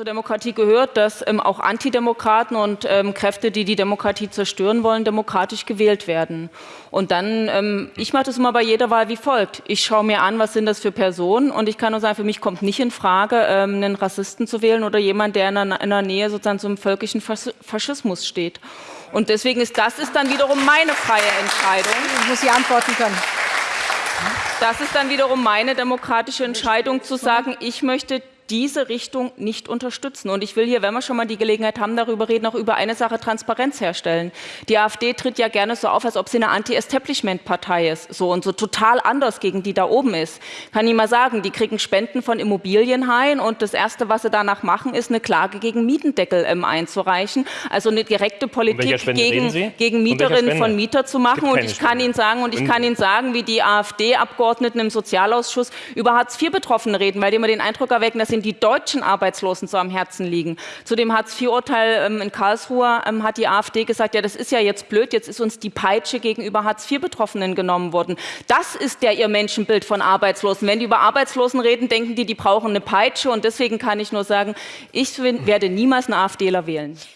zur Demokratie gehört, dass ähm, auch Antidemokraten und ähm, Kräfte, die die Demokratie zerstören wollen, demokratisch gewählt werden. Und dann, ähm, ich mache das immer bei jeder Wahl wie folgt. Ich schaue mir an, was sind das für Personen und ich kann nur sagen, für mich kommt nicht in Frage, ähm, einen Rassisten zu wählen oder jemand, der in der, in der Nähe sozusagen zum völkischen Faschismus steht. Und deswegen ist das ist dann wiederum meine freie Entscheidung. Ich muss Sie antworten können. Das ist dann wiederum meine demokratische Entscheidung zu sagen, ich möchte diese Richtung nicht unterstützen. Und ich will hier, wenn wir schon mal die Gelegenheit haben, darüber reden, auch über eine Sache Transparenz herstellen. Die AfD tritt ja gerne so auf, als ob sie eine Anti-Establishment-Partei ist, so und so total anders gegen die da oben ist. Kann ich mal sagen, die kriegen Spenden von Immobilienhaien und das Erste, was sie danach machen, ist eine Klage gegen Mietendeckel ähm, einzureichen. Also eine direkte Politik gegen, gegen Mieterinnen von Mieter zu machen. Und ich kann Ihnen sagen, und ich kann Ihnen sagen, wie die AfD-Abgeordneten im Sozialausschuss über Hartz-IV-Betroffene reden, weil die immer den Eindruck erwecken, dass sie denen die deutschen Arbeitslosen so am Herzen liegen. Zu dem Hartz-IV-Urteil ähm, in Karlsruhe ähm, hat die AfD gesagt, ja, das ist ja jetzt blöd, jetzt ist uns die Peitsche gegenüber Hartz-IV-Betroffenen genommen worden. Das ist der ihr Menschenbild von Arbeitslosen. Wenn die über Arbeitslosen reden, denken die, die brauchen eine Peitsche. Und deswegen kann ich nur sagen, ich werde niemals einen AfDler wählen.